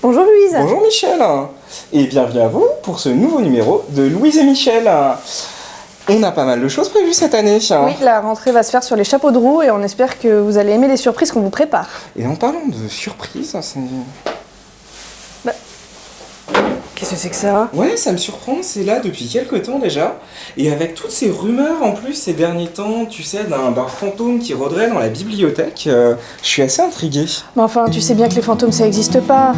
Bonjour Louise Bonjour Michel Et bienvenue à vous pour ce nouveau numéro de Louise et Michel. On a pas mal de choses prévues cette année. Oui, la rentrée va se faire sur les chapeaux de roue et on espère que vous allez aimer les surprises qu'on vous prépare. Et en parlant de surprises, c'est... Qu'est-ce que c'est que ça? Ouais, ça me surprend, c'est là depuis quelques temps déjà. Et avec toutes ces rumeurs en plus ces derniers temps, tu sais, d'un d'un fantôme qui rôderait dans la bibliothèque, euh, je suis assez intrigué. Mais enfin, tu sais bien que les fantômes ça existe pas.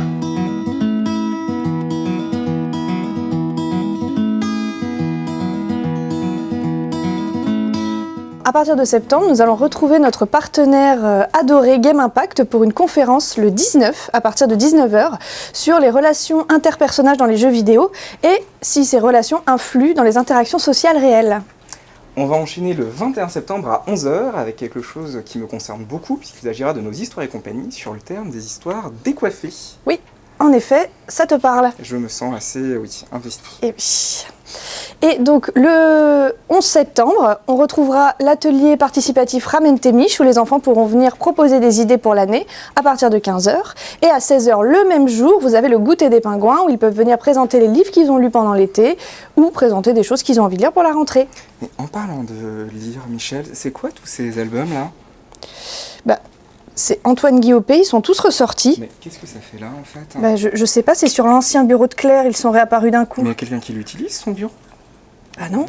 À partir de septembre, nous allons retrouver notre partenaire euh, adoré Game Impact pour une conférence le 19 à partir de 19h sur les relations interpersonnages dans les jeux vidéo et si ces relations influent dans les interactions sociales réelles. On va enchaîner le 21 septembre à 11h avec quelque chose qui me concerne beaucoup puisqu'il s'agira de nos histoires et compagnie sur le terme des histoires décoiffées. Oui, en effet, ça te parle. Je me sens assez, oui, investi. Et oui. Et donc le 11 septembre, on retrouvera l'atelier participatif Ramène tes miches où les enfants pourront venir proposer des idées pour l'année à partir de 15h. Et à 16h le même jour, vous avez le goûter des pingouins où ils peuvent venir présenter les livres qu'ils ont lus pendant l'été ou présenter des choses qu'ils ont envie de lire pour la rentrée. Mais en parlant de lire, Michel, c'est quoi tous ces albums là? Bah, c'est Antoine Guillaume, ils sont tous ressortis. Mais qu'est-ce que ça fait là en fait Bah, je, je sais pas, c'est sur l'ancien bureau de Claire, ils sont réapparus d'un coup. Mais il y a quelqu'un qui l'utilise son bureau? Ah non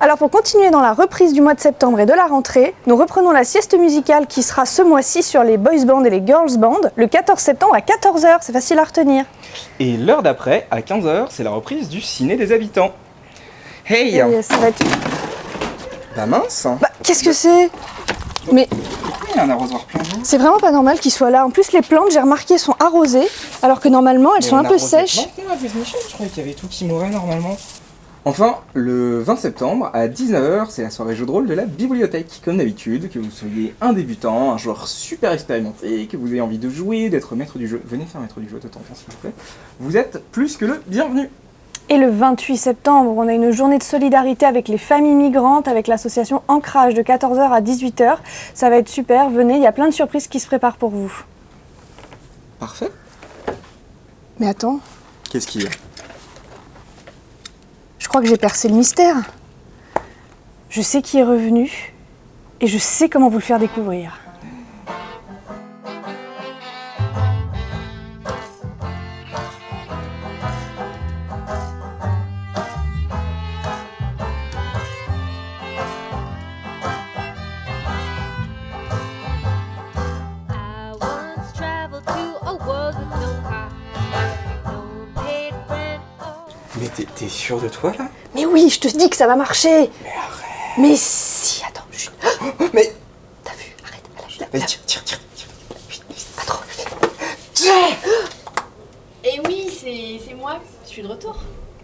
Alors pour continuer dans la reprise du mois de septembre et de la rentrée, nous reprenons la sieste musicale qui sera ce mois-ci sur les boys bands et les girls bands le 14 septembre à 14h, c'est facile à retenir. Et l'heure d'après, à 15h, c'est la reprise du ciné des habitants. Hey Et euh, ça va être... Bah mince Bah qu'est-ce que c'est? Mais Pourquoi il y a un arrosoir plein c'est vraiment pas normal qu'ils soient là. En plus les plantes, j'ai remarqué, sont arrosées, alors que normalement elles Mais sont on un peu sèches. je croyais qu'il y avait tout qui mourait normalement. Enfin, le 20 septembre, à 19h, c'est la soirée jeu de rôle de la bibliothèque. Comme d'habitude, que vous soyez un débutant, un joueur super expérimenté, que vous ayez envie de jouer, d'être maître du jeu, venez faire maître du jeu de temps en temps s'il vous plaît. Vous êtes plus que le bienvenu. Et le 28 septembre, on a une journée de solidarité avec les familles migrantes, avec l'association Ancrage de 14h à 18h. Ça va être super, venez, il y a plein de surprises qui se préparent pour vous. Parfait. Mais attends, Qu'est-ce qu'il y a? Je crois que j'ai percé le mystère. Je sais qui est revenu et je sais comment vous le faire découvrir. Mais t'es- sûr de toi là? Mais oui, je te dis que ça va marcher Mais arrête Mais si, attends, chut. Mais T'as vu? Arrête, là, là, Vas-y, là, tire, tire, tire, tire. Vite, vite. pas trop. Et oui, c'est c'est moi, je suis de retour.